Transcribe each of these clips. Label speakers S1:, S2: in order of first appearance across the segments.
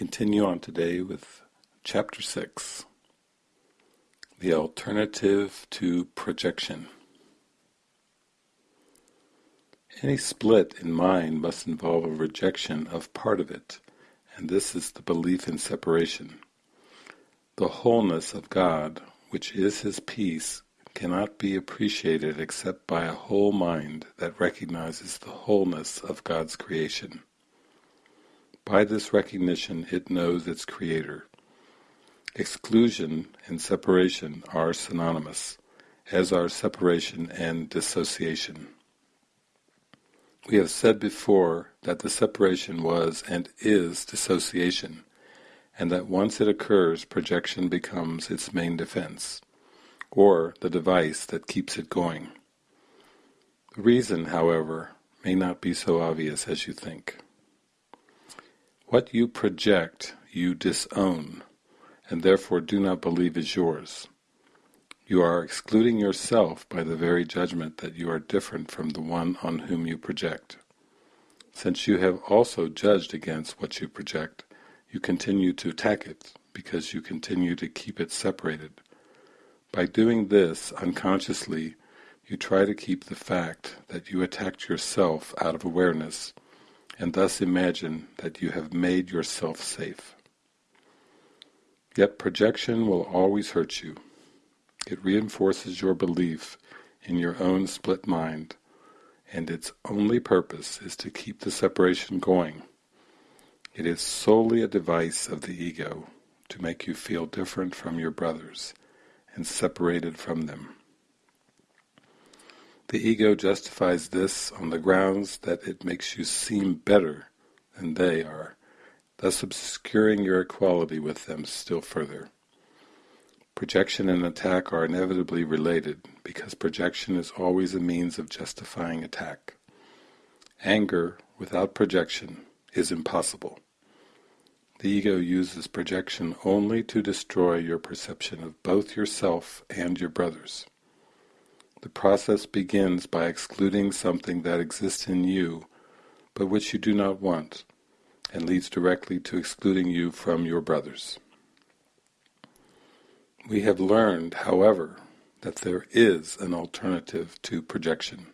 S1: continue on today with chapter 6 The Alternative to Projection. Any split in mind must involve a rejection of part of it, and this is the belief in separation. The wholeness of God, which is His peace, cannot be appreciated except by a whole mind that recognizes the wholeness of God's creation. By this recognition it knows its creator. Exclusion and separation are synonymous, as are separation and dissociation. We have said before that the separation was and is dissociation, and that once it occurs projection becomes its main defense, or the device that keeps it going. The reason, however, may not be so obvious as you think. What you project you disown, and therefore do not believe is yours. You are excluding yourself by the very judgment that you are different from the one on whom you project. Since you have also judged against what you project, you continue to attack it, because you continue to keep it separated. By doing this unconsciously, you try to keep the fact that you attacked yourself out of awareness and thus imagine that you have made yourself safe. Yet projection will always hurt you. It reinforces your belief in your own split mind, and its only purpose is to keep the separation going. It is solely a device of the ego to make you feel different from your brothers and separated from them. The ego justifies this on the grounds that it makes you seem better than they are, thus obscuring your equality with them still further. Projection and attack are inevitably related, because projection is always a means of justifying attack. Anger without projection is impossible. The ego uses projection only to destroy your perception of both yourself and your brothers. The process begins by excluding something that exists in you, but which you do not want, and leads directly to excluding you from your brothers. We have learned, however, that there is an alternative to projection.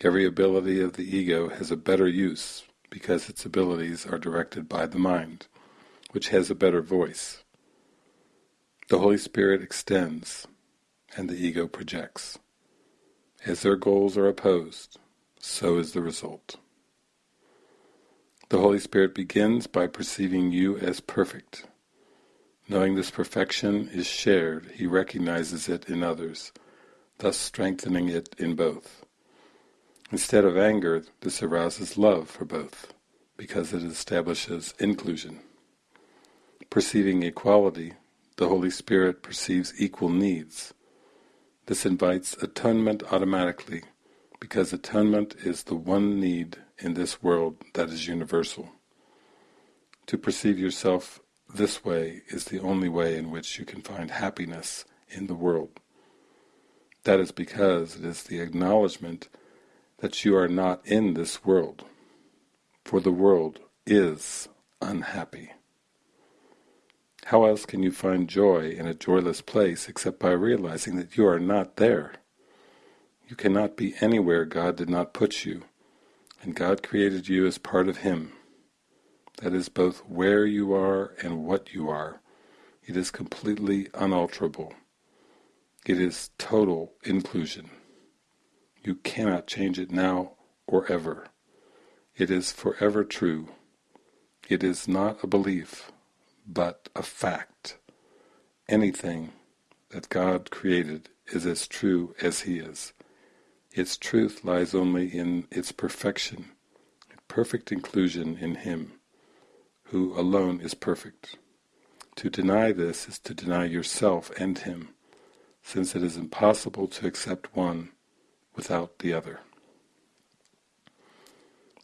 S1: Every ability of the ego has a better use because its abilities are directed by the mind, which has a better voice. The Holy Spirit extends, and the ego projects. As their goals are opposed, so is the result. The Holy Spirit begins by perceiving you as perfect. Knowing this perfection is shared, he recognizes it in others, thus strengthening it in both. Instead of anger, this arouses love for both, because it establishes inclusion. Perceiving equality, the Holy Spirit perceives equal needs, this invites atonement automatically, because atonement is the one need in this world that is universal. To perceive yourself this way is the only way in which you can find happiness in the world. That is because it is the acknowledgement that you are not in this world, for the world is unhappy. How else can you find joy in a joyless place except by realizing that you are not there? You cannot be anywhere God did not put you, and God created you as part of Him. That is both where you are and what you are. It is completely unalterable. It is total inclusion. You cannot change it now or ever. It is forever true. It is not a belief, but a fact. Anything that God created is as true as He is. Its truth lies only in its perfection, perfect inclusion in Him, who alone is perfect. To deny this is to deny yourself and Him, since it is impossible to accept one without the other.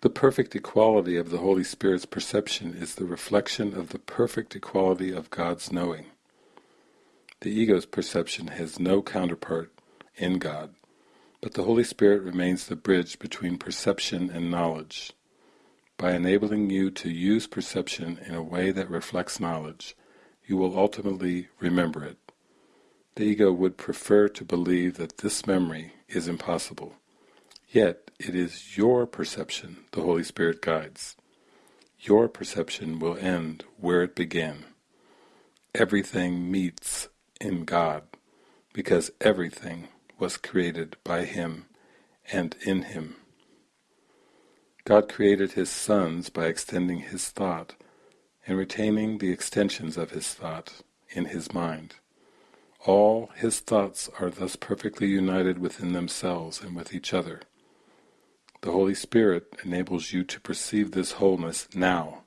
S1: The perfect equality of the Holy Spirit's perception is the reflection of the perfect equality of God's knowing. The ego's perception has no counterpart in God, but the Holy Spirit remains the bridge between perception and knowledge. By enabling you to use perception in a way that reflects knowledge, you will ultimately remember it. The ego would prefer to believe that this memory is impossible. Yet it is your perception the Holy Spirit guides. Your perception will end where it began. Everything meets in God, because everything was created by Him and in Him. God created His sons by extending His thought and retaining the extensions of His thought in His mind. All His thoughts are thus perfectly united within themselves and with each other. The Holy Spirit enables you to perceive this wholeness now.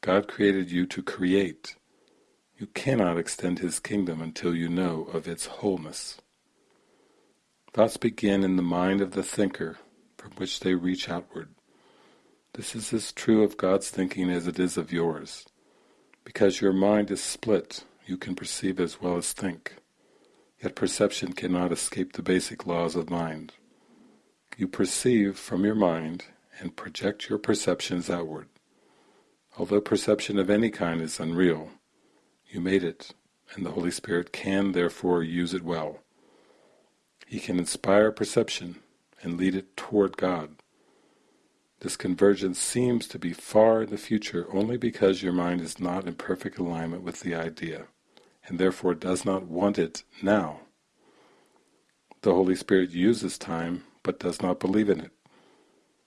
S1: God created you to create. You cannot extend His kingdom until you know of its wholeness. Thoughts begin in the mind of the thinker, from which they reach outward. This is as true of God's thinking as it is of yours. Because your mind is split, you can perceive as well as think. Yet perception cannot escape the basic laws of mind. You perceive from your mind and project your perceptions outward. Although perception of any kind is unreal, you made it, and the Holy Spirit can therefore use it well. He can inspire perception and lead it toward God. This convergence seems to be far in the future only because your mind is not in perfect alignment with the idea, and therefore does not want it now. The Holy Spirit uses time but does not believe in it.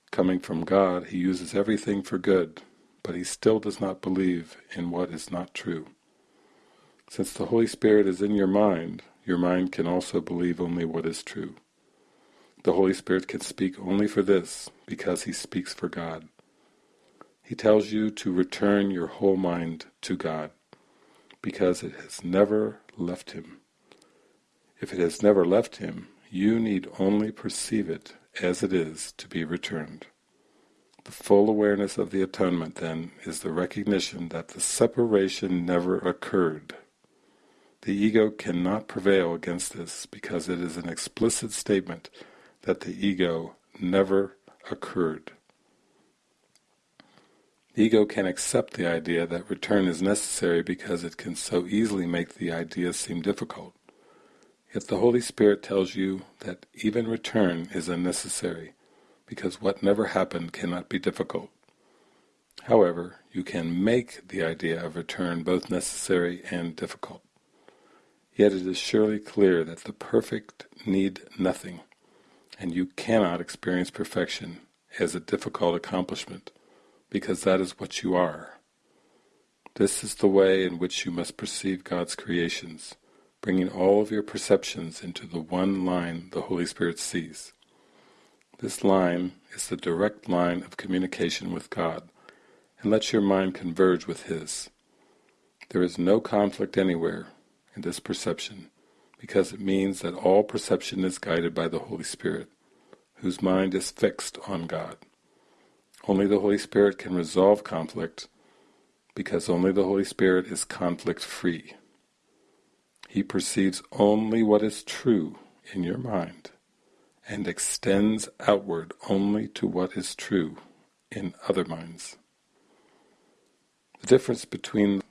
S1: Coming from God, he uses everything for good, but he still does not believe in what is not true. Since the Holy Spirit is in your mind, your mind can also believe only what is true. The Holy Spirit can speak only for this, because he speaks for God. He tells you to return your whole mind to God, because it has never left him. If it has never left him, you need only perceive it as it is to be returned. The full awareness of the atonement, then, is the recognition that the separation never occurred. The ego cannot prevail against this because it is an explicit statement that the ego never occurred. The ego can accept the idea that return is necessary because it can so easily make the idea seem difficult. Yet the Holy Spirit tells you that even return is unnecessary, because what never happened cannot be difficult. However, you can make the idea of return both necessary and difficult. Yet it is surely clear that the perfect need nothing, and you cannot experience perfection as a difficult accomplishment, because that is what you are. This is the way in which you must perceive God's creations, bringing all of your perceptions into the one line the Holy Spirit sees. This line is the direct line of communication with God, and lets your mind converge with His. There is no conflict anywhere in this perception, because it means that all perception is guided by the Holy Spirit, whose mind is fixed on God. Only the Holy Spirit can resolve conflict, because only the Holy Spirit is conflict-free. He perceives only what is true in your mind and extends outward only to what is true in other minds. The difference between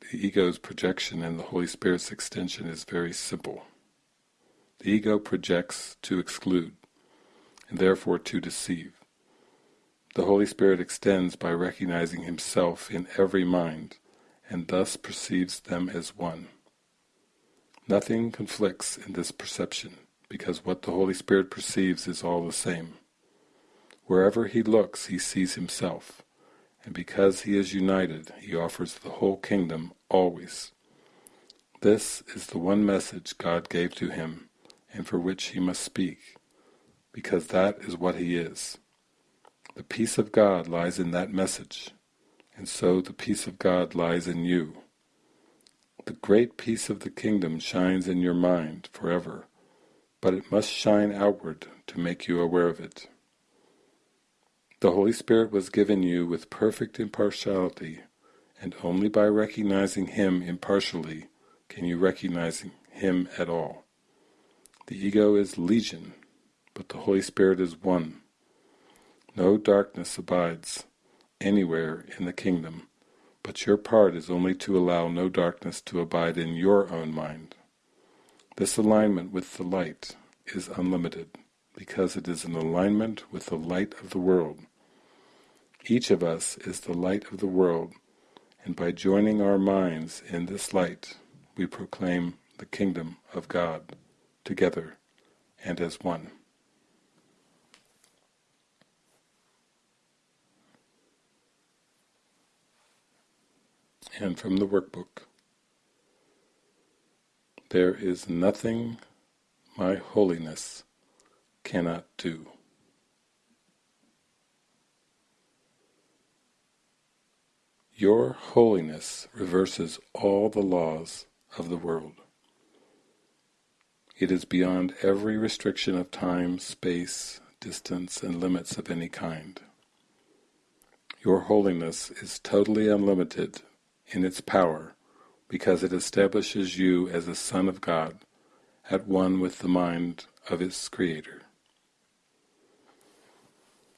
S1: the ego's projection and the Holy Spirit's extension is very simple. The ego projects to exclude, and therefore to deceive. The Holy Spirit extends by recognizing himself in every mind, and thus perceives them as one. Nothing conflicts in this perception, because what the Holy Spirit perceives is all the same. Wherever he looks he sees himself, and because he is united he offers the whole kingdom always. This is the one message God gave to him, and for which he must speak, because that is what he is. The peace of God lies in that message, and so the peace of God lies in you. The great peace of the kingdom shines in your mind forever, but it must shine outward to make you aware of it. The Holy Spirit was given you with perfect impartiality, and only by recognizing Him impartially can you recognize Him at all. The ego is legion, but the Holy Spirit is one. No darkness abides, anywhere in the kingdom, but your part is only to allow no darkness to abide in your own mind. This alignment with the light is unlimited, because it is an alignment with the light of the world. Each of us is the light of the world, and by joining our minds in this light, we proclaim the kingdom of God together and as one. And from the workbook, there is nothing my holiness cannot do. Your holiness reverses all the laws of the world. It is beyond every restriction of time, space, distance, and limits of any kind. Your holiness is totally unlimited in its power because it establishes you as a son of God, at one with the mind of its Creator.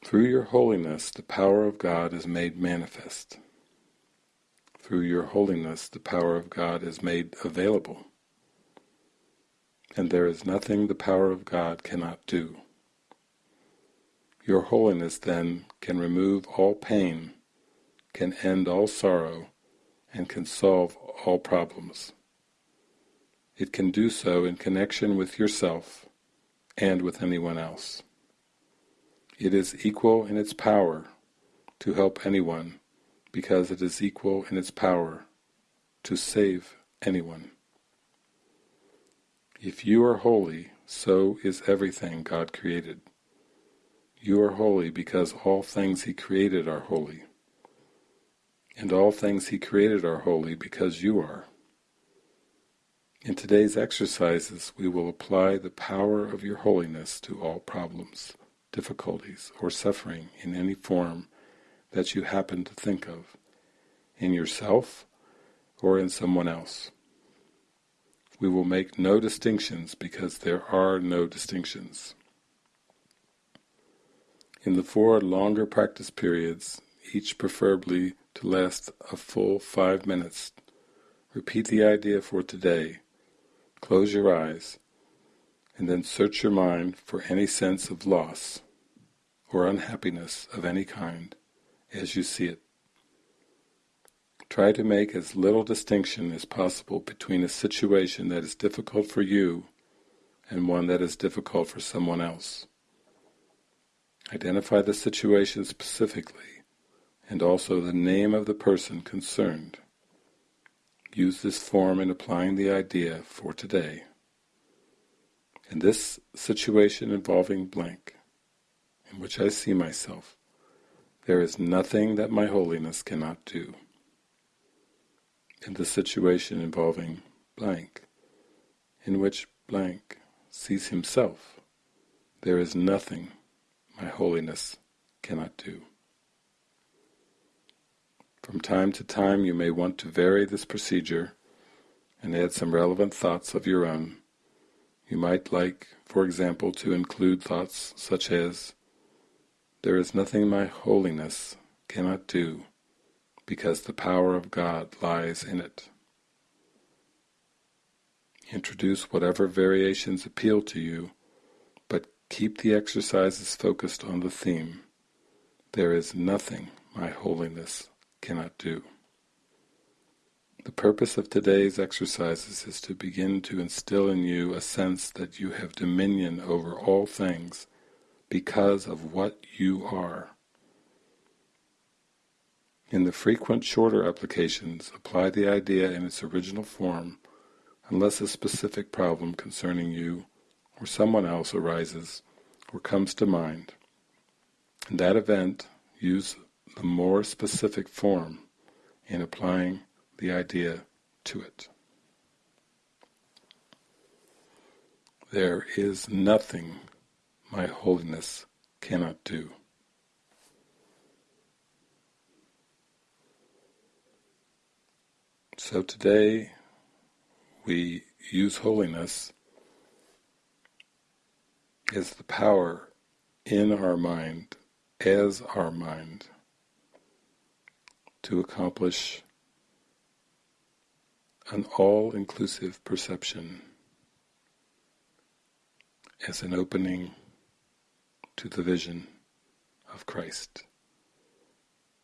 S1: Through your holiness the power of God is made manifest. Through your holiness the power of God is made available. And there is nothing the power of God cannot do. Your holiness then can remove all pain, can end all sorrow, and can solve all problems. It can do so in connection with yourself and with anyone else. It is equal in its power to help anyone because it is equal in its power to save anyone. If you are holy, so is everything God created. You are holy because all things He created are holy. And all things He created are holy because you are. In today's exercises we will apply the power of your holiness to all problems, difficulties, or suffering in any form that you happen to think of, in yourself or in someone else. We will make no distinctions because there are no distinctions. In the four longer practice periods, each preferably to last a full five minutes. Repeat the idea for today, close your eyes, and then search your mind for any sense of loss or unhappiness of any kind as you see it. Try to make as little distinction as possible between a situation that is difficult for you and one that is difficult for someone else. Identify the situation specifically and also the name of the person concerned. Use this form in applying the idea for today. In this situation involving blank, in which I see myself, there is nothing that my holiness cannot do. In the situation involving blank, in which blank sees himself, there is nothing my holiness cannot do. From time to time you may want to vary this procedure and add some relevant thoughts of your own. You might like, for example, to include thoughts such as, There is nothing my holiness cannot do, because the power of God lies in it. Introduce whatever variations appeal to you, but keep the exercises focused on the theme. There is nothing my holiness cannot do. The purpose of today's exercises is to begin to instill in you a sense that you have dominion over all things because of what you are. In the frequent shorter applications, apply the idea in its original form unless a specific problem concerning you or someone else arises or comes to mind. In that event, use the more specific form in applying the idea to it. There is nothing my holiness cannot do. So today we use holiness as the power in our mind, as our mind to accomplish an all-inclusive perception as an opening to the vision of Christ,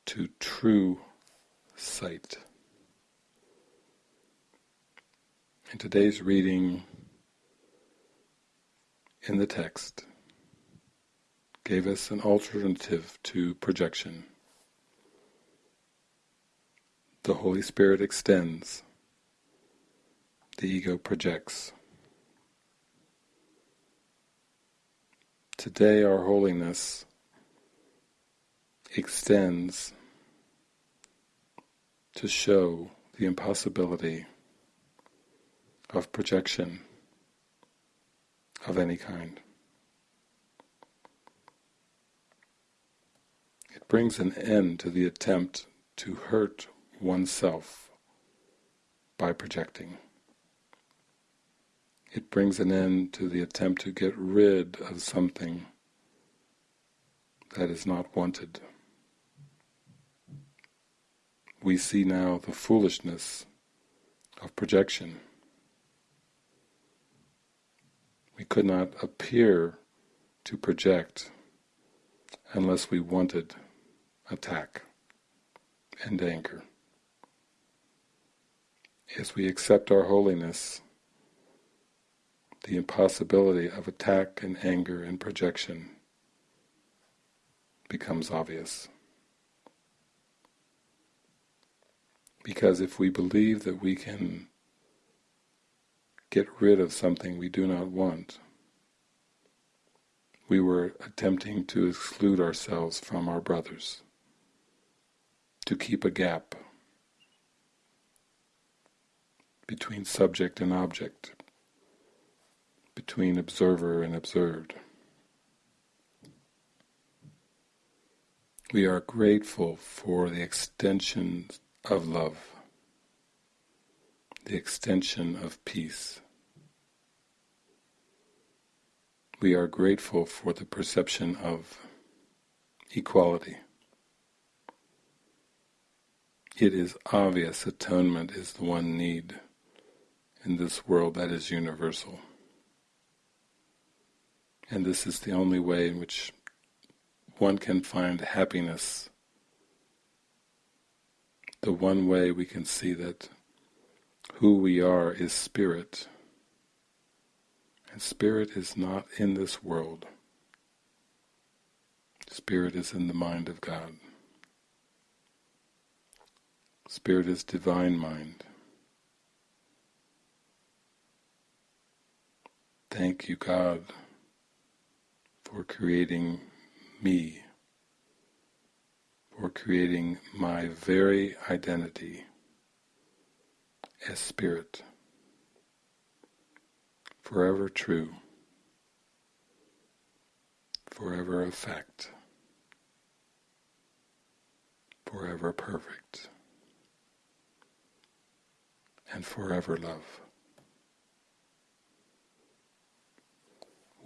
S1: to true sight. In today's reading in the text gave us an alternative to projection. The Holy Spirit extends, the ego projects. Today our holiness extends to show the impossibility of projection of any kind. It brings an end to the attempt to hurt oneself by projecting. It brings an end to the attempt to get rid of something that is not wanted. We see now the foolishness of projection. We could not appear to project unless we wanted attack and anger. As we accept our holiness, the impossibility of attack and anger and projection becomes obvious. Because if we believe that we can get rid of something we do not want, we were attempting to exclude ourselves from our brothers, to keep a gap between subject and object, between observer and observed. We are grateful for the extension of love the extension of peace. We are grateful for the perception of equality. It is obvious atonement is the one need in this world that is universal. And this is the only way in which one can find happiness. The one way we can see that who we are is spirit. And spirit is not in this world. Spirit is in the mind of God. Spirit is divine mind. Thank you, God, for creating me, for creating my very identity as spirit, forever true, forever effect, forever perfect, and forever love.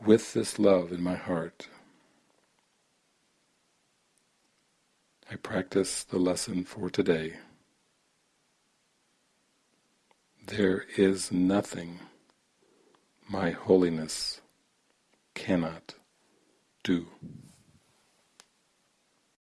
S1: With this love in my heart, I practice the lesson for today. There is nothing my holiness cannot do.